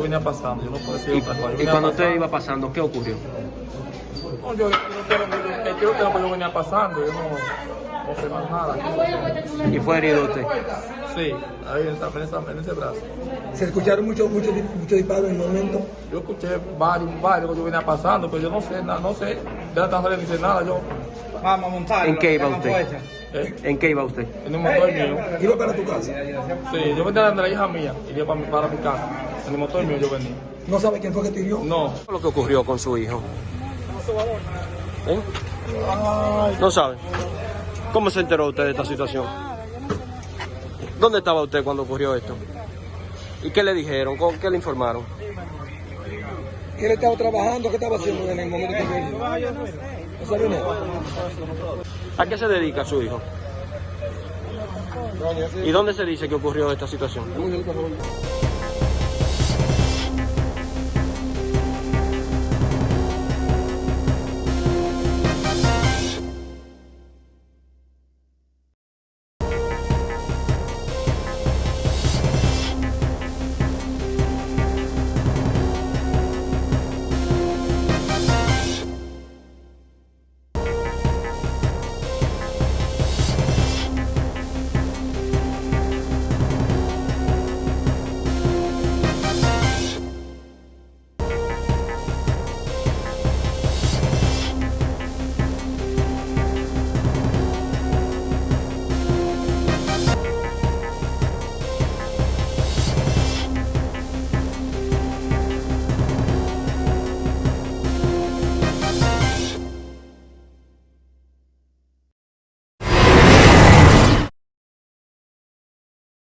venía pasando, yo no puedo decir Y, otra cosa. Yo y cuando usted iba pasando, ¿qué ocurrió? No, yo, yo no quiero, yo, yo, yo, yo venía pasando, yo no, no sé más nada. ¿Y fue herido usted? Sí, ahí en, esa- en, esa- en ese brazo. Se escucharon muchos muchos muchos disparos en el momento. Yo escuché varios, varios que yo venía pasando, pero yo no sé, nada, no sé, de la tan ni sé nada, yo Vamos a montar. ¿En qué iba usted? Eh, ¿En qué iba usted? en un motor mío. Iba para tu casa. Sí, yo venía de la hija mía, iría para, mi- para mi casa. En el motor mío yo venía. No sabe quién fue que te hirió. No, ¿Qué lo que ocurrió con su hijo? ¿Eh? No sabe. ¿Cómo se enteró usted de esta situación? ¿Dónde estaba usted cuando ocurrió esto? ¿Y qué le dijeron? ¿Con- ¿Qué le informaron? Él estaba trabajando, ¿qué estaba haciendo en el momento que ¿A qué se dedica su hijo? ¿Y dónde se dice que ocurrió esta situación?